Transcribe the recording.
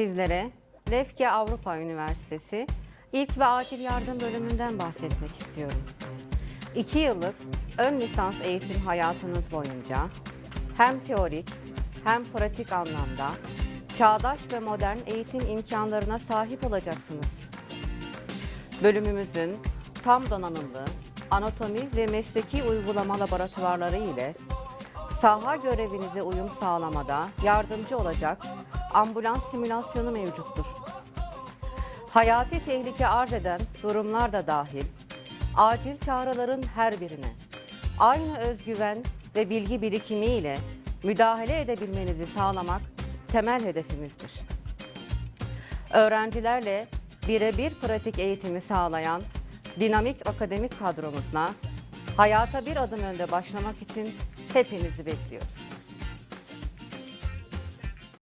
sizlere Lefke Avrupa Üniversitesi İlk ve Acil Yardım bölümünden bahsetmek istiyorum. İki yıllık ön lisans eğitim hayatınız boyunca hem teorik hem pratik anlamda çağdaş ve modern eğitim imkanlarına sahip olacaksınız. Bölümümüzün tam donanımlı anatomi ve mesleki uygulama laboratuvarları ile saha görevinize uyum sağlamada yardımcı olacak ambulans simülasyonu mevcuttur. Hayati tehlike arz eden durumlar da dahil acil çağrıların her birine aynı özgüven ve bilgi birikimi ile müdahale edebilmenizi sağlamak temel hedefimizdir. Öğrencilerle birebir pratik eğitimi sağlayan dinamik akademik kadromuzla hayata bir adım önde başlamak için hepinizi bekliyoruz.